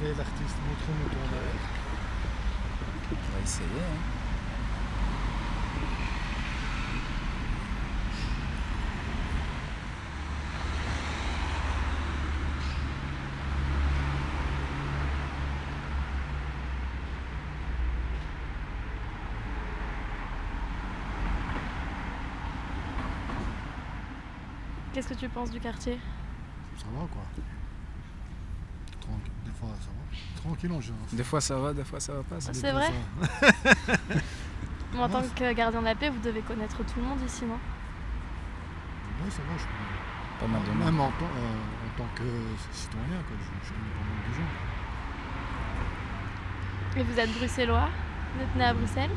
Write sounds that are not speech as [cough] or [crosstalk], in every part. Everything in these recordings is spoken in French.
Allez l'artiste, montre-nous ton œuvre. On va essayer. hein. Qu'est-ce que tu penses du quartier? Ça va quoi? Des fois ça va. Tranquille en général. Des fois ça va, des fois ça va pas. ça C'est vrai [laughs] En tant que gardien de la paix, vous devez connaître tout le monde ici, non? Ouais, ça va, je connais. Pas mal de monde. Même en, tant- euh, en tant que citoyen, quoi, je, je connais pas mal de gens. Et vous êtes bruxellois? Vous êtes né à Bruxelles?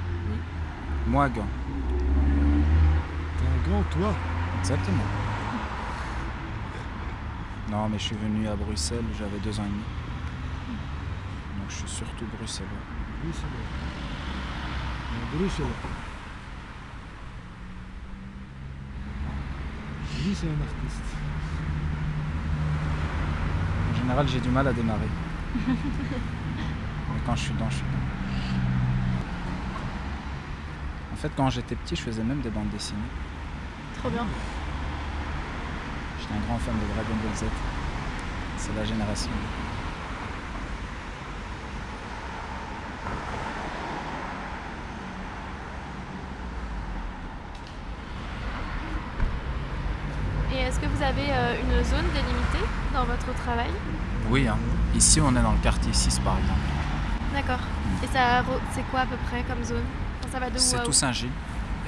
Moi, Gand. T'es un grand, toi? Exactement. Non, mais je suis venu à Bruxelles, j'avais deux ans et demi. Je suis surtout bruxellois. Bruxelles. Un Bruxelles. Lui, c'est un artiste. En général, j'ai du mal à démarrer. [laughs] mais quand je suis dedans, je suis dedans. En fait, quand j'étais petit, je faisais même des bandes dessinées. Trop bien. J'étais un grand fan de Dragon Ball Z. C'est la génération. Vous avez euh, une zone délimitée dans votre travail Oui, hein. ici on est dans le quartier 6 par exemple. D'accord. Et ça, c'est quoi à peu près comme zone? Enfin, Ça va de où C'est à où? Toussaint-Gilles.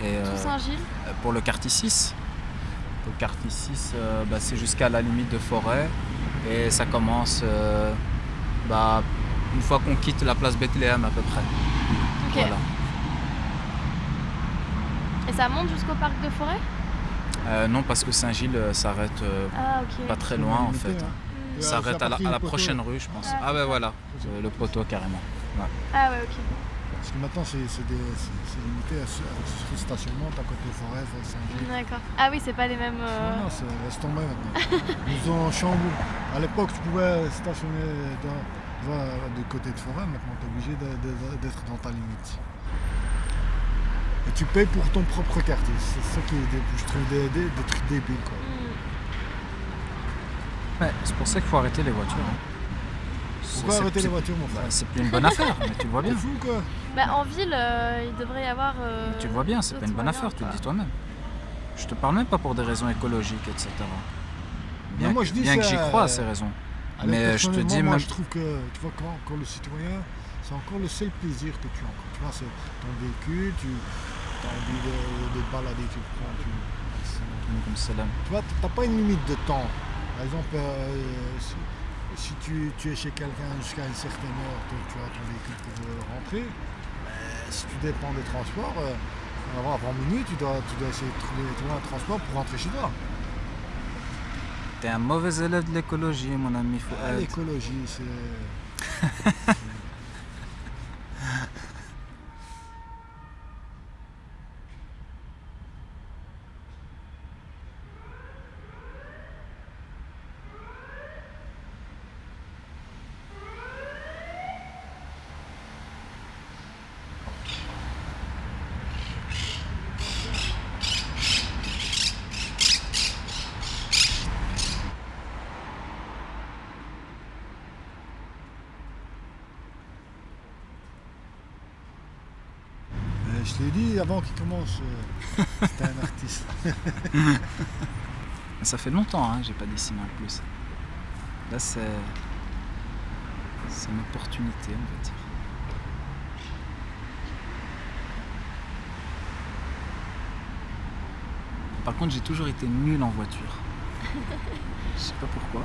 Et euh, Toussaint-Gilles? pour le quartier 6, pour le quartier 6, euh, bah, c'est jusqu'à la limite de forêt. Et ça commence euh, bah, une fois qu'on quitte la place Bethléem à peu près. Ok. Voilà. Et ça monte jusqu'au parc de forêt? Euh, non, parce que Saint-Gilles euh, s'arrête euh, Ah, pas très loin en fait. hein. Ouais, S'arrête à à la, à prochaine rue, je pense. Ah, Ah, ben ok. voilà, le, le poteau carrément. Ah, ouais, ok. Parce que maintenant, c'est limité à ce, à ce stationnement, t'as côté forêt, Saint-Gilles. D'accord. Ah oui, c'est pas les mêmes. euh, Non, non, c'est- laisse tomber maintenant. Ils ont chamboulé. À l'époque, tu pouvais stationner dans, voilà, du côté de forêt, maintenant tu es obligé de- de- d'être dans ta limite. Et tu payes pour ton propre quartier. C'est ça qui est des, je trouve des, des- des trucs débiles. Quoi. Ouais, c'est pour ça qu'il faut arrêter les voitures. hein. Pourquoi C'est- arrêter c'est- les voitures, mon bah, frère C'est plus une bonne affaire, mais tu le vois [laughs] bien. fou quoi Bah, en ville, euh, il devrait y avoir. euh, Tu le vois bien, c'est pas une bonne affaire, tu le dis toi-même. Je te parle même pas pour des raisons écologiques, etc. Bien, Non, moi, que, je dis bien que j'y crois à euh, ces raisons. Allez, Mais je te dis moi, même- je trouve que, tu vois, quand, quand le citoyen, c'est encore le seul plaisir que tu as. encore. Tu vois, c'est ton véhicule, tu as envie de, de te balader, tu prends, tu... Tu vois, t'as pas une limite de temps. Par exemple, euh, si, si tu, tu es chez quelqu'un jusqu'à une certaine heure, tu, tu as ton véhicule pour euh, rentrer, euh, si tu dépends des transports, euh, avant, avant minuit, tu dois, tu dois essayer de trouver, trouver un transport pour rentrer chez toi. T'es un mauvais élève de l'écologie, mon ami Ah. L'écologie, c'est... [laughs] Je t'ai dit avant qu'il commence, euh, [laughs] c'était un artiste. [laughs] Ça fait longtemps hein, que j'ai pas dessiné en plus. Là, c'est. C'est une opportunité, on va dire. Par contre, j'ai toujours été nul en voiture. [laughs] Je sais pas pourquoi.